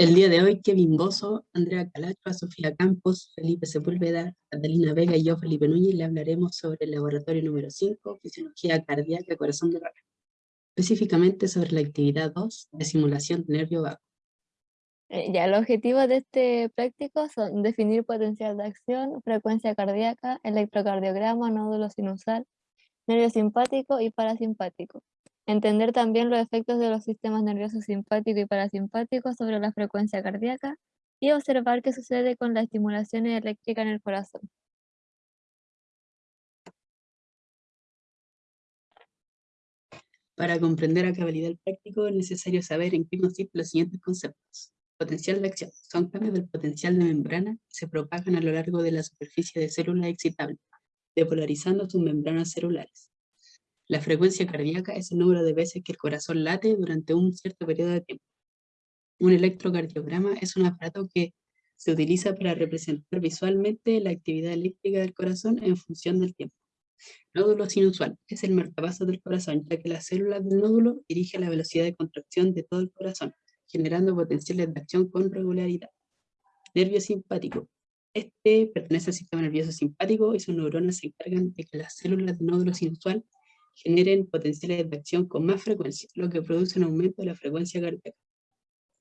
El día de hoy, Kevin Bozo, Andrea Calacho, Sofía Campos, Felipe Sepúlveda, Catalina Vega y yo, Felipe Núñez, le hablaremos sobre el laboratorio número 5, Fisiología Cardíaca, Corazón de Rana, específicamente sobre la actividad 2 de simulación de nervio vago. Eh, ya, los objetivos de este práctico son definir potencial de acción, frecuencia cardíaca, electrocardiograma, nódulo sinusal, nervio simpático y parasimpático. Entender también los efectos de los sistemas nerviosos simpático y parasimpático sobre la frecuencia cardíaca y observar qué sucede con la estimulación eléctrica en el corazón. Para comprender a cabalidad el práctico es necesario saber en qué consisten los siguientes conceptos. Potencial de acción. Son cambios del potencial de membrana que se propagan a lo largo de la superficie de células excitables, depolarizando sus membranas celulares. La frecuencia cardíaca es el número de veces que el corazón late durante un cierto periodo de tiempo. Un electrocardiograma es un aparato que se utiliza para representar visualmente la actividad eléctrica del corazón en función del tiempo. Nódulo sinusual es el marcapasos del corazón, ya que las células del nódulo dirigen la velocidad de contracción de todo el corazón, generando potenciales de acción con regularidad. Nervio simpático. Este pertenece al sistema nervioso simpático y sus neuronas se encargan de que las células del nódulo sinusual generen potenciales de acción con más frecuencia, lo que produce un aumento de la frecuencia cardíaca.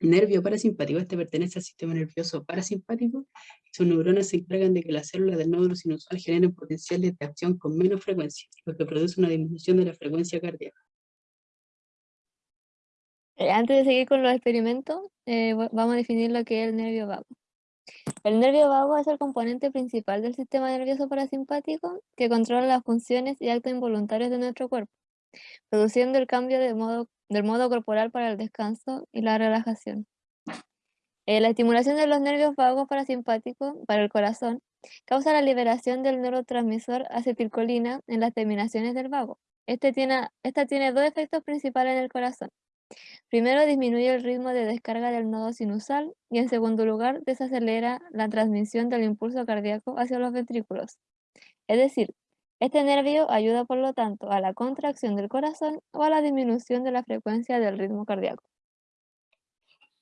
Nervio parasimpático, este pertenece al sistema nervioso parasimpático sus neuronas se encargan de que las células del nódulo sinusal generen potenciales de acción con menos frecuencia, lo que produce una disminución de la frecuencia cardíaca. Eh, antes de seguir con los experimentos, eh, vamos a definir lo que es el nervio vago. El nervio vago es el componente principal del sistema nervioso parasimpático que controla las funciones y actos involuntarios de nuestro cuerpo, produciendo el cambio de modo, del modo corporal para el descanso y la relajación. Eh, la estimulación de los nervios vagos parasimpáticos para el corazón causa la liberación del neurotransmisor acetilcolina en las terminaciones del vago. Este tiene, esta tiene dos efectos principales en el corazón. Primero disminuye el ritmo de descarga del nodo sinusal y en segundo lugar desacelera la transmisión del impulso cardíaco hacia los ventrículos. Es decir, este nervio ayuda por lo tanto a la contracción del corazón o a la disminución de la frecuencia del ritmo cardíaco.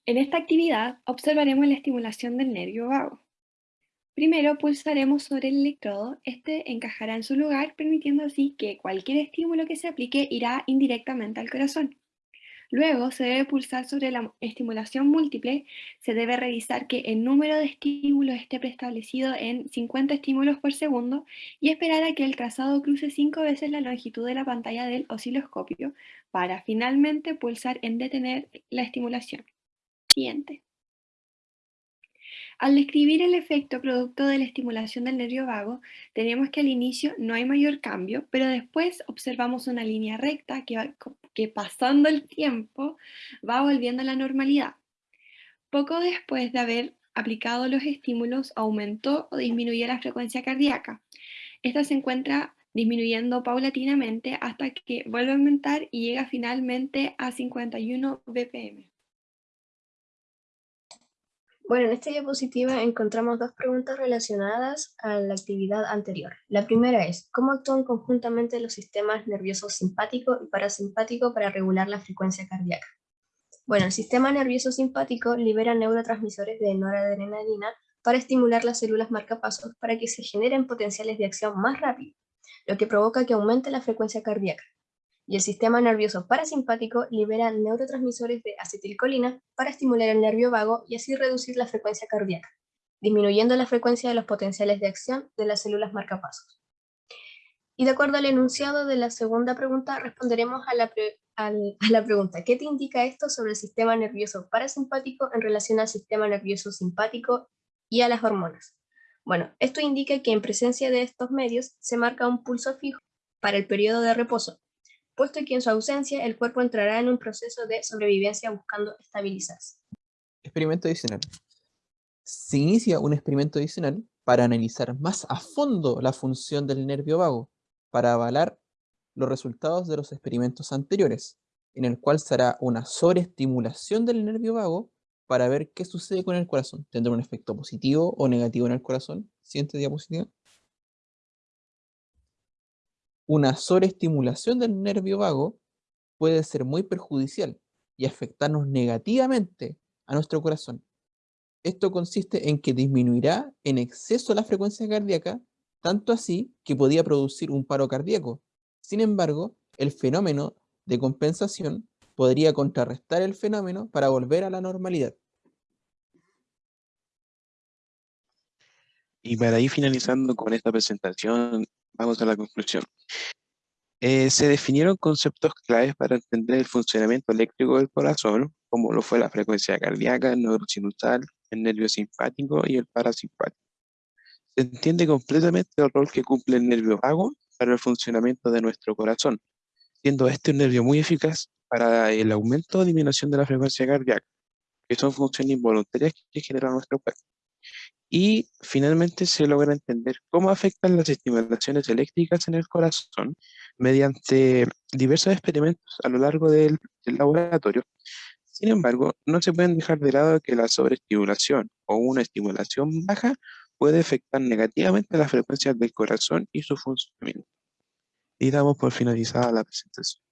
En esta actividad observaremos la estimulación del nervio vago. Primero pulsaremos sobre el electrodo, este encajará en su lugar permitiendo así que cualquier estímulo que se aplique irá indirectamente al corazón. Luego se debe pulsar sobre la estimulación múltiple, se debe revisar que el número de estímulos esté preestablecido en 50 estímulos por segundo y esperar a que el trazado cruce 5 veces la longitud de la pantalla del osciloscopio para finalmente pulsar en detener la estimulación. Siguiente. Al describir el efecto producto de la estimulación del nervio vago, tenemos que al inicio no hay mayor cambio, pero después observamos una línea recta que, que pasando el tiempo va volviendo a la normalidad. Poco después de haber aplicado los estímulos, aumentó o disminuyó la frecuencia cardíaca. Esta se encuentra disminuyendo paulatinamente hasta que vuelve a aumentar y llega finalmente a 51 BPM. Bueno, en esta diapositiva encontramos dos preguntas relacionadas a la actividad anterior. La primera es, ¿cómo actúan conjuntamente los sistemas nervioso simpático y parasimpático para regular la frecuencia cardíaca? Bueno, el sistema nervioso simpático libera neurotransmisores de noradrenalina para estimular las células marcapasos para que se generen potenciales de acción más rápido, lo que provoca que aumente la frecuencia cardíaca y el sistema nervioso parasimpático libera neurotransmisores de acetilcolina para estimular el nervio vago y así reducir la frecuencia cardíaca, disminuyendo la frecuencia de los potenciales de acción de las células marcapasos. Y de acuerdo al enunciado de la segunda pregunta, responderemos a la, pregunta ¿qué te indica esto sobre el sistema nervioso parasimpático en relación al sistema nervioso simpático y a las hormonas? Bueno, esto indica que en presencia de estos medios se marca un pulso fijo para el periodo de reposo, puesto que en su ausencia el cuerpo entrará en un proceso de sobrevivencia buscando estabilizarse. Experimento adicional. Se inicia un experimento adicional para analizar más a fondo la función del nervio vago, para avalar los resultados de los experimentos anteriores, en el cual se hará una sobreestimulación del nervio vago para ver qué sucede con el corazón. ¿Tendrá un efecto positivo o negativo en el corazón? Siguiente diapositiva una sobreestimulación del nervio vago puede ser muy perjudicial y afectarnos negativamente a nuestro corazón. Esto consiste en que disminuirá en exceso la frecuencia cardíaca, tanto así que podía producir un paro cardíaco. Sin embargo, el fenómeno de compensación podría contrarrestar el fenómeno para volver a la normalidad. Y para ir finalizando con esta presentación, vamos a la conclusión. Eh, se definieron conceptos claves para entender el funcionamiento eléctrico del corazón, como lo fue la frecuencia cardíaca, el neurosinusal, el nervio simpático y el parasimpático. Se entiende completamente el rol que cumple el nervio vago para el funcionamiento de nuestro corazón, siendo este un nervio muy eficaz para el aumento o disminución de la frecuencia cardíaca, que son funciones involuntarias que genera nuestro cuerpo. Y finalmente se logra entender cómo afectan las estimulaciones eléctricas en el corazón mediante diversos experimentos a lo largo del, laboratorio. Sin embargo, no se pueden dejar de lado que la sobreestimulación o una estimulación baja puede afectar negativamente las frecuencias del corazón y su funcionamiento. Y damos por finalizada la presentación.